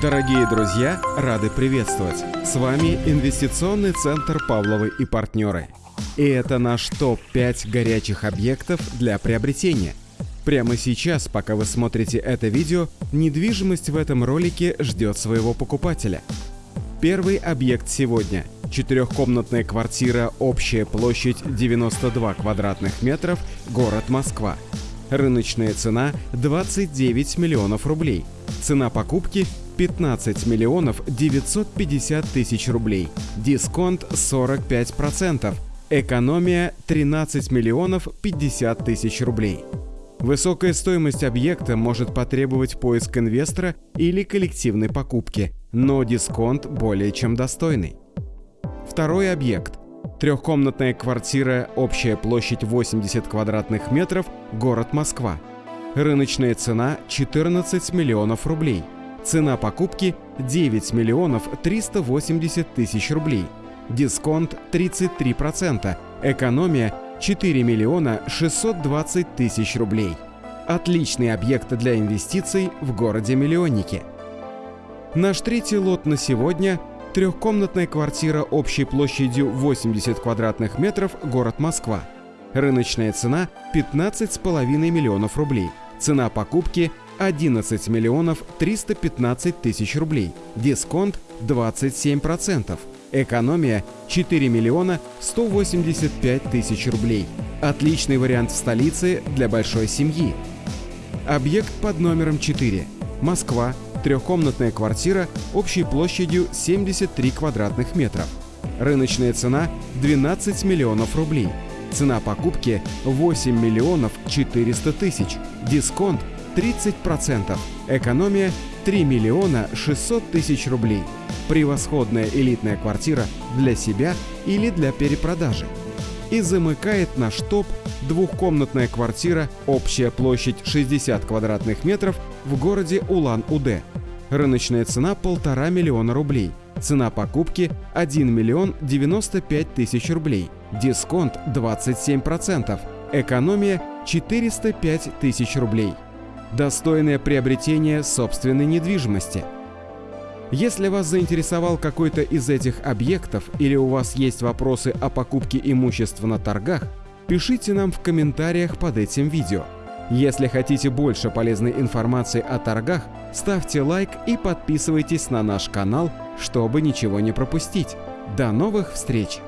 Дорогие друзья, рады приветствовать! С вами Инвестиционный центр Павловы и партнеры. И это наш топ-5 горячих объектов для приобретения. Прямо сейчас, пока вы смотрите это видео, недвижимость в этом ролике ждет своего покупателя. Первый объект сегодня – четырехкомнатная квартира, общая площадь 92 квадратных метров, город Москва. Рыночная цена – 29 миллионов рублей. Цена покупки 15 миллионов 950 тысяч рублей, дисконт 45%, экономия 13 миллионов 50 тысяч рублей. Высокая стоимость объекта может потребовать поиск инвестора или коллективной покупки, но дисконт более чем достойный. Второй объект. Трехкомнатная квартира, общая площадь 80 квадратных метров, город Москва. Рыночная цена 14 миллионов рублей – Цена покупки 9 миллионов 380 тысяч рублей. Дисконт 33%. Экономия 4 миллиона 620 тысяч рублей. Отличный объект для инвестиций в городе-миллионнике. Наш третий лот на сегодня – трехкомнатная квартира общей площадью 80 квадратных метров, город Москва. Рыночная цена – 15,5 миллионов рублей. Цена покупки 11 миллионов 315 тысяч рублей, дисконт 27%, экономия 4 миллиона 185 тысяч рублей. Отличный вариант в столице для большой семьи. Объект под номером 4. Москва. Трехкомнатная квартира общей площадью 73 квадратных метров. Рыночная цена 12 миллионов рублей. Цена покупки 8 миллионов 400 тысяч. Дисконт 30%. Экономия 3 миллиона 600 тысяч рублей. Превосходная элитная квартира для себя или для перепродажи. И замыкает наш топ двухкомнатная квартира, общая площадь 60 квадратных метров в городе Улан-Удэ. Рыночная цена полтора миллиона рублей. Цена покупки 1 миллион 95 тысяч рублей. Дисконт 27%. Экономия 405 тысяч рублей достойное приобретение собственной недвижимости. Если вас заинтересовал какой-то из этих объектов или у вас есть вопросы о покупке имущества на торгах, пишите нам в комментариях под этим видео. Если хотите больше полезной информации о торгах, ставьте лайк и подписывайтесь на наш канал, чтобы ничего не пропустить. До новых встреч!